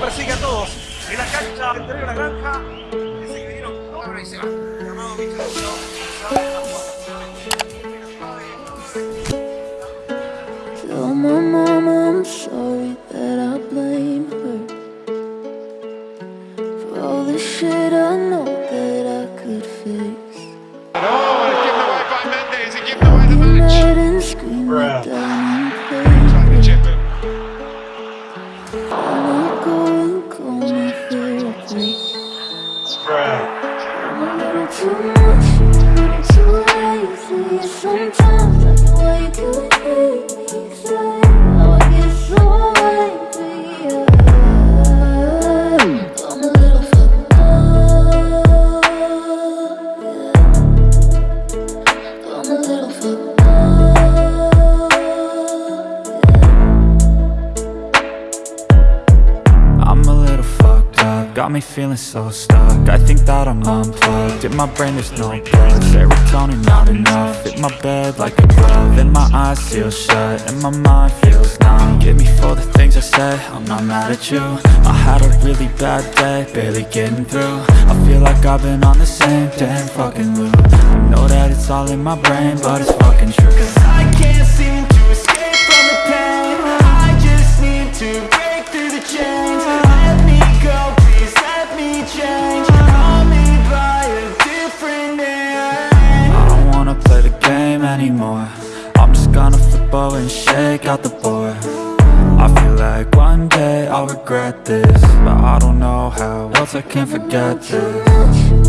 persigue a todos. En la cancha del Terreno La Granja. Parece que vinieron. Ahora y se va. Llamado Víctor feeling so stuck. I think that I'm unplugged, in my brain there's no blood Serotonin not enough, hit my bed like a glove. And my eyes seal shut, and my mind feels numb. Get me for the things I said, I'm not mad at you. I had a really bad day, barely getting through. I feel like I've been on the same damn fucking loop. I know that it's all in my brain, but it's fucking true gonna flip over and shake out the board I feel like one day I'll regret this But I don't know how else I can forget this.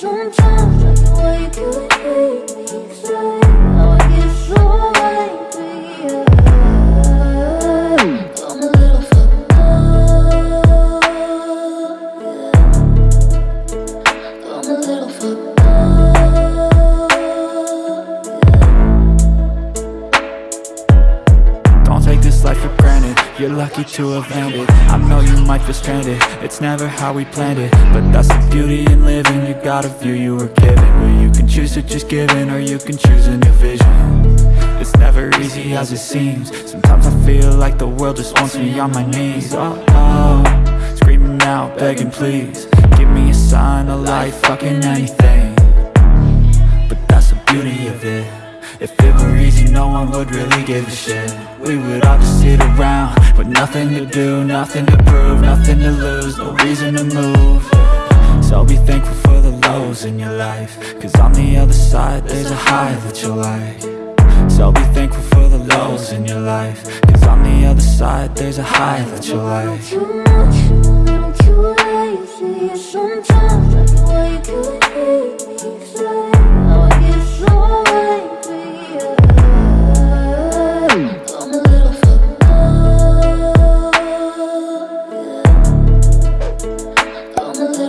Sometimes You're lucky to have landed I know you might feel stranded. It's never how we planned it. But that's the beauty in living. You got a view you were given. Where you can choose to just give in Or you can choose a new vision. It's never easy as it seems. Sometimes I feel like the world just wants me on my knees. Oh, oh. Screaming out, begging please. Give me a sign, a light, fucking anything. But that's the beauty of it. If it were easy, no one would really give a shit. We would all just sit around With nothing to do, nothing to prove Nothing to lose, no reason to move. So be thankful for the lows in your life Cause on the other side, there's a high that you'll like. So be thankful for the lows in your life Cause on the other side, there's a high that you'll like. Sometimes I get why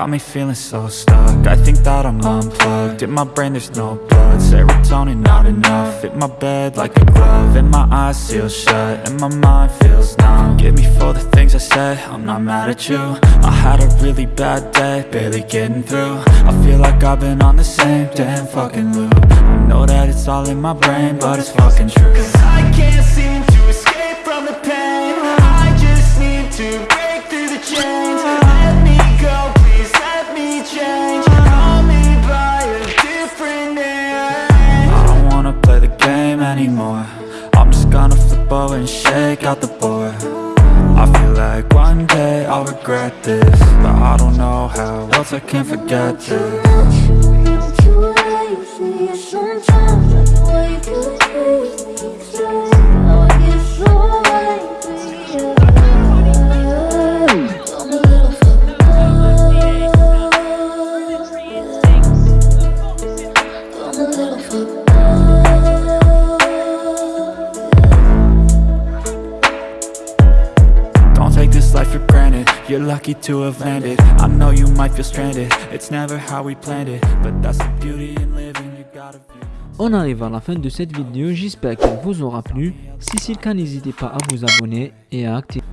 got me feeling so stuck. I think that I'm unplugged, in my brain there's no blood. Serotonin not enough. Hit my bed like a glove. And my eyes seal shut. And my mind feels numb. Get me for the things I said. I'm not mad at you. I had a really bad day Barely getting through. I feel like I've been on the same damn fucking loop. I know that it's all in my brain But it's fucking true. Cause I can't seem to escape from the pain. I just need to shake out the board I feel like one day I'll regret this But I don't know how else I can forget this. Sometimes I know you You're lucky to have landed. I know you might feel stranded. It's never how we planned it But that's the beauty in living. You gotta view On arrive à la fin de cette vidéo, j'espère qu'elle vous aura plu. Si c'est le cas, n'hésitez pas à vous abonner et à activer